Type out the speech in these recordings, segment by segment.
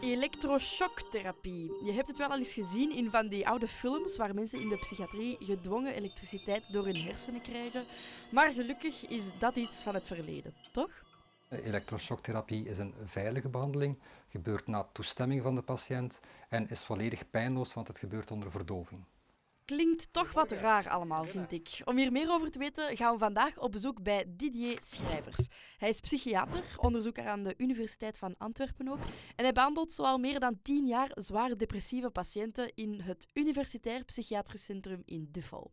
Elektroshocktherapie. Je hebt het wel al eens gezien in van die oude films waar mensen in de psychiatrie gedwongen elektriciteit door hun hersenen krijgen. Maar gelukkig is dat iets van het verleden, toch? Elektroshocktherapie is een veilige behandeling, gebeurt na toestemming van de patiënt en is volledig pijnloos, want het gebeurt onder verdoving. Klinkt toch wat raar allemaal, vind ik. Om hier meer over te weten gaan we vandaag op bezoek bij Didier Schrijvers. Hij is psychiater, onderzoeker aan de Universiteit van Antwerpen ook. En hij behandelt zoal meer dan tien jaar zwaar depressieve patiënten in het Universitair Psychiatrisch Centrum in Duffel.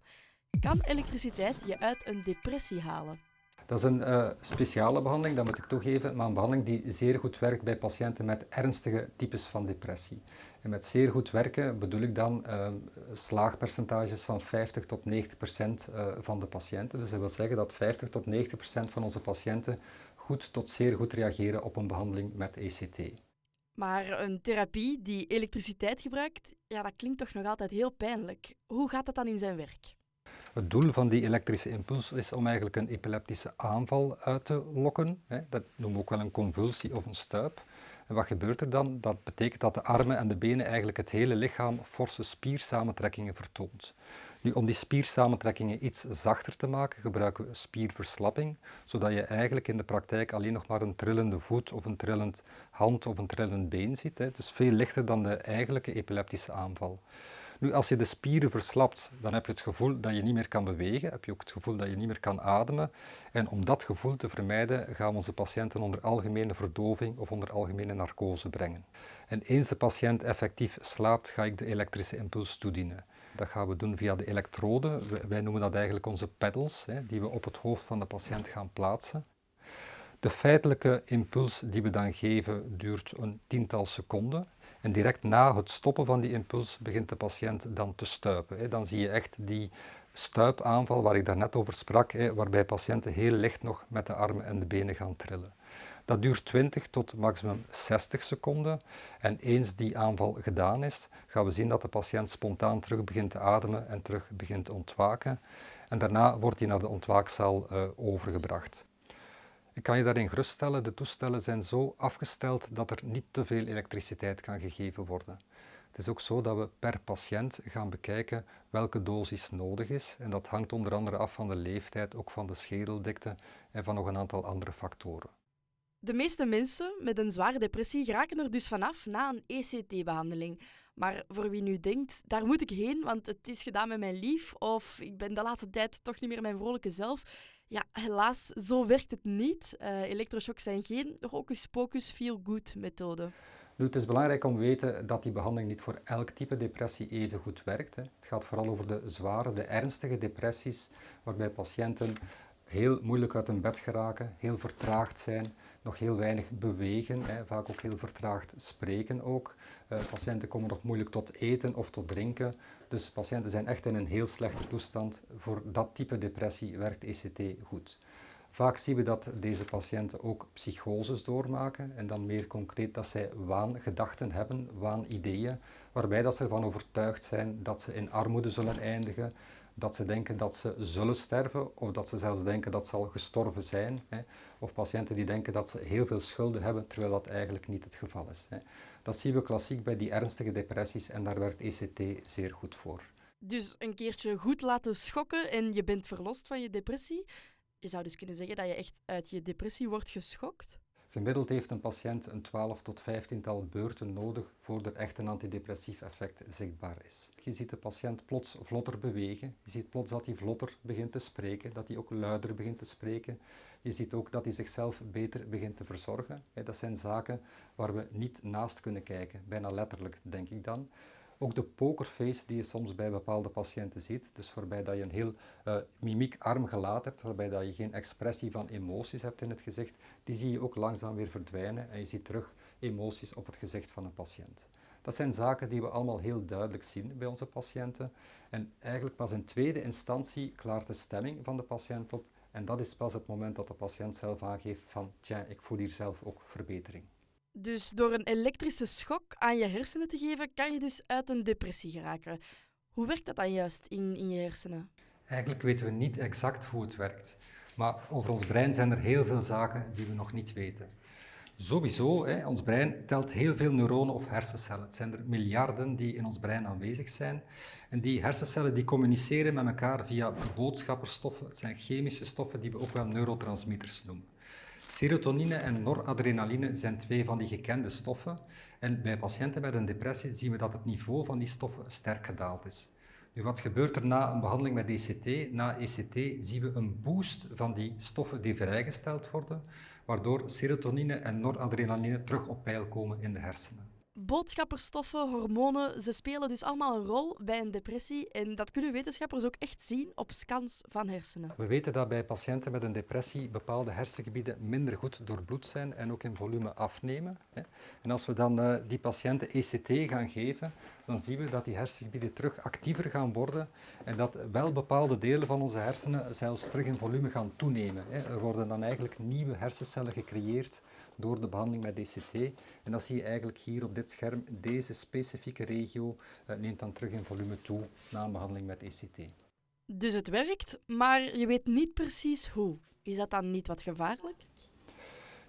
Kan elektriciteit je uit een depressie halen? Dat is een uh, speciale behandeling, dat moet ik toegeven, maar een behandeling die zeer goed werkt bij patiënten met ernstige types van depressie. En met zeer goed werken bedoel ik dan uh, slaagpercentages van 50 tot 90 procent uh, van de patiënten. Dus dat wil zeggen dat 50 tot 90 procent van onze patiënten goed tot zeer goed reageren op een behandeling met ECT. Maar een therapie die elektriciteit gebruikt, ja, dat klinkt toch nog altijd heel pijnlijk. Hoe gaat dat dan in zijn werk? Het doel van die elektrische impuls is om eigenlijk een epileptische aanval uit te lokken. Dat noemen we ook wel een convulsie of een stuip. En wat gebeurt er dan? Dat betekent dat de armen en de benen eigenlijk het hele lichaam forse spiersamentrekkingen vertoont. Nu, om die spiersamentrekkingen iets zachter te maken, gebruiken we spierverslapping, zodat je eigenlijk in de praktijk alleen nog maar een trillende voet of een trillend hand of een trillend been ziet. Dus veel lichter dan de eigenlijke epileptische aanval. Nu, als je de spieren verslapt, dan heb je het gevoel dat je niet meer kan bewegen, heb je ook het gevoel dat je niet meer kan ademen. En om dat gevoel te vermijden, gaan we onze patiënten onder algemene verdoving of onder algemene narcose brengen. En eens de patiënt effectief slaapt, ga ik de elektrische impuls toedienen. Dat gaan we doen via de elektroden. Wij noemen dat eigenlijk onze pedals, die we op het hoofd van de patiënt gaan plaatsen. De feitelijke impuls die we dan geven duurt een tiental seconden. En direct na het stoppen van die impuls begint de patiënt dan te stuipen. Dan zie je echt die stuipaanval waar ik daarnet over sprak, waarbij patiënten heel licht nog met de armen en de benen gaan trillen. Dat duurt 20 tot maximum 60 seconden. En eens die aanval gedaan is, gaan we zien dat de patiënt spontaan terug begint te ademen en terug begint te ontwaken. En daarna wordt hij naar de ontwaakzaal uh, overgebracht. Ik kan je daarin geruststellen, de toestellen zijn zo afgesteld dat er niet te veel elektriciteit kan gegeven worden. Het is ook zo dat we per patiënt gaan bekijken welke dosis nodig is. En dat hangt onder andere af van de leeftijd, ook van de schedeldikte en van nog een aantal andere factoren. De meeste mensen met een zware depressie geraken er dus vanaf na een ECT-behandeling. Maar voor wie nu denkt, daar moet ik heen, want het is gedaan met mijn lief, of ik ben de laatste tijd toch niet meer mijn vrolijke zelf. Ja, helaas, zo werkt het niet. Uh, zijn geen hocus-pocus feel-good methode. Het is belangrijk om te weten dat die behandeling niet voor elk type depressie even goed werkt. Hè. Het gaat vooral over de zware, de ernstige depressies, waarbij patiënten heel moeilijk uit hun bed geraken, heel vertraagd zijn, nog heel weinig bewegen, hè, vaak ook heel vertraagd spreken ook. Uh, patiënten komen nog moeilijk tot eten of tot drinken. Dus patiënten zijn echt in een heel slechte toestand. Voor dat type depressie werkt ECT goed. Vaak zien we dat deze patiënten ook psychoses doormaken en dan meer concreet dat zij waangedachten hebben, waanideeën, waarbij dat ze ervan overtuigd zijn dat ze in armoede zullen eindigen, dat ze denken dat ze zullen sterven of dat ze zelfs denken dat ze al gestorven zijn. Hè. Of patiënten die denken dat ze heel veel schulden hebben, terwijl dat eigenlijk niet het geval is. Hè. Dat zien we klassiek bij die ernstige depressies en daar werkt ECT zeer goed voor. Dus een keertje goed laten schokken en je bent verlost van je depressie. Je zou dus kunnen zeggen dat je echt uit je depressie wordt geschokt? Gemiddeld heeft een patiënt een 12 tot 15 tal beurten nodig voordat er echt een antidepressief effect zichtbaar is. Je ziet de patiënt plots vlotter bewegen, je ziet plots dat hij vlotter begint te spreken, dat hij ook luider begint te spreken. Je ziet ook dat hij zichzelf beter begint te verzorgen. Dat zijn zaken waar we niet naast kunnen kijken, bijna letterlijk denk ik dan. Ook de pokerface die je soms bij bepaalde patiënten ziet, dus waarbij dat je een heel uh, mimiekarm gelaat hebt, waarbij dat je geen expressie van emoties hebt in het gezicht, die zie je ook langzaam weer verdwijnen en je ziet terug emoties op het gezicht van een patiënt. Dat zijn zaken die we allemaal heel duidelijk zien bij onze patiënten. En eigenlijk pas in tweede instantie klaart de stemming van de patiënt op. En dat is pas het moment dat de patiënt zelf aangeeft van, tja, ik voel hier zelf ook verbetering. Dus door een elektrische schok aan je hersenen te geven, kan je dus uit een depressie geraken. Hoe werkt dat dan juist in, in je hersenen? Eigenlijk weten we niet exact hoe het werkt. Maar over ons brein zijn er heel veel zaken die we nog niet weten. Sowieso, hè, ons brein telt heel veel neuronen of hersencellen. Het zijn er miljarden die in ons brein aanwezig zijn. En die hersencellen die communiceren met elkaar via boodschapperstoffen. Het zijn chemische stoffen die we ook wel neurotransmitters noemen. Serotonine en noradrenaline zijn twee van die gekende stoffen. En bij patiënten met een depressie zien we dat het niveau van die stoffen sterk gedaald is. Nu, wat gebeurt er na een behandeling met ECT? Na ECT zien we een boost van die stoffen die vrijgesteld worden, waardoor serotonine en noradrenaline terug op peil komen in de hersenen boodschapperstoffen, hormonen, ze spelen dus allemaal een rol bij een depressie. En dat kunnen wetenschappers ook echt zien op scans van hersenen. We weten dat bij patiënten met een depressie bepaalde hersengebieden minder goed doorbloed zijn en ook in volume afnemen. En als we dan eh, die patiënten ECT gaan geven, dan zien we dat die hersengebieden terug actiever gaan worden en dat wel bepaalde delen van onze hersenen zelfs terug in volume gaan toenemen. Er worden dan eigenlijk nieuwe hersencellen gecreëerd door de behandeling met DCT. En dat zie je eigenlijk hier op dit scherm. Deze specifieke regio uh, neemt dan terug in volume toe na een behandeling met ECT. Dus het werkt, maar je weet niet precies hoe. Is dat dan niet wat gevaarlijk?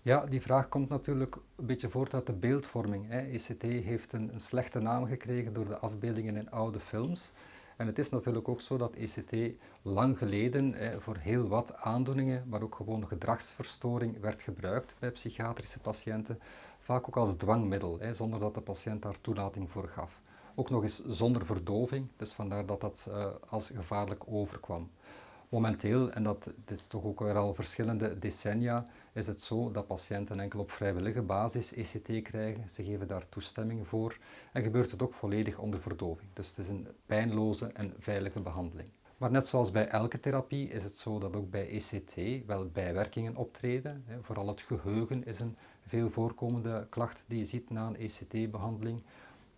Ja, die vraag komt natuurlijk een beetje voort uit de beeldvorming. Hè. ECT heeft een, een slechte naam gekregen door de afbeeldingen in oude films. En het is natuurlijk ook zo dat ECT lang geleden voor heel wat aandoeningen, maar ook gewoon gedragsverstoring, werd gebruikt bij psychiatrische patiënten, vaak ook als dwangmiddel, zonder dat de patiënt daar toelating voor gaf. Ook nog eens zonder verdoving, dus vandaar dat dat eh, als gevaarlijk overkwam. Momenteel, en dat is toch ook weer al verschillende decennia, is het zo dat patiënten enkel op vrijwillige basis ECT krijgen. Ze geven daar toestemming voor en gebeurt het ook volledig onder verdoving. Dus het is een pijnloze en veilige behandeling. Maar net zoals bij elke therapie is het zo dat ook bij ECT wel bijwerkingen optreden. Vooral het geheugen is een veel voorkomende klacht die je ziet na een ECT-behandeling.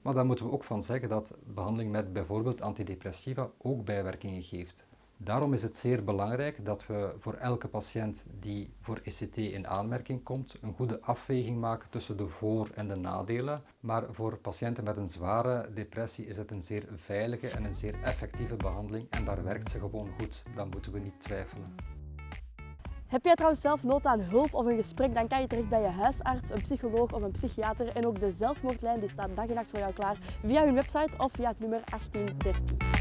Maar daar moeten we ook van zeggen dat behandeling met bijvoorbeeld antidepressiva ook bijwerkingen geeft. Daarom is het zeer belangrijk dat we voor elke patiënt die voor ECT in aanmerking komt, een goede afweging maken tussen de voor- en de nadelen. Maar voor patiënten met een zware depressie is het een zeer veilige en een zeer effectieve behandeling en daar werkt ze gewoon goed. Dan moeten we niet twijfelen. Heb jij trouwens zelf nood aan hulp of een gesprek, dan kan je terecht bij je huisarts, een psycholoog of een psychiater. En ook de zelfmoordlijn die staat dag en nacht voor jou klaar via hun website of via het nummer 1813.